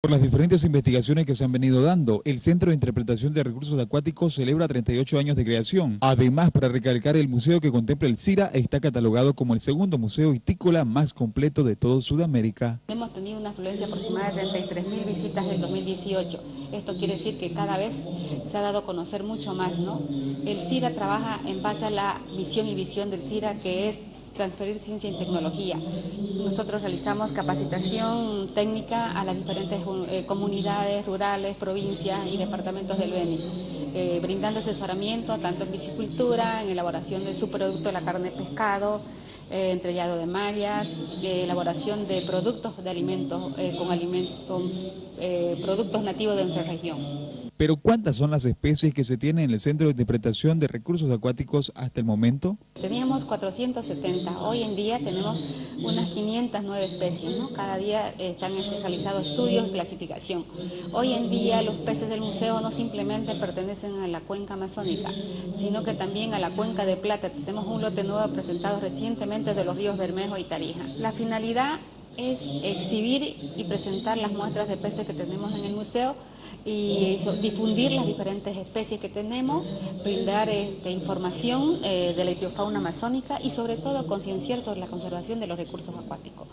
Por las diferentes investigaciones que se han venido dando, el Centro de Interpretación de Recursos Acuáticos celebra 38 años de creación. Además, para recalcar, el museo que contempla el CIRA está catalogado como el segundo museo hitícola más completo de todo Sudamérica. Una afluencia aproximada de 33.000 visitas en 2018. Esto quiere decir que cada vez se ha dado a conocer mucho más, ¿no? El CIRA trabaja en base a la misión y visión del CIRA, que es transferir ciencia y tecnología. Nosotros realizamos capacitación técnica a las diferentes eh, comunidades rurales, provincias y departamentos del Beni, eh, brindando asesoramiento tanto en piscicultura, en elaboración de su producto, la carne de pescado, eh, entrellado de mallas, elaboración de productos de alimentos con, con productos nativos de nuestra región. Pero ¿cuántas son las especies que se tienen en el Centro de Interpretación de Recursos Acuáticos hasta el momento? Teníamos 470, hoy en día tenemos unas 509 especies, cada día están realizados estudios y clasificación. Hoy en día los peces del museo no simplemente pertenecen a la cuenca amazónica, sino que también a la cuenca de Plata. Tenemos un lote nuevo presentado recientemente de los ríos Bermejo y Tarija. La finalidad es exhibir y presentar las muestras de peces que tenemos en el museo y difundir las diferentes especies que tenemos, brindar este, información eh, de la etiofauna amazónica y sobre todo concienciar sobre la conservación de los recursos acuáticos.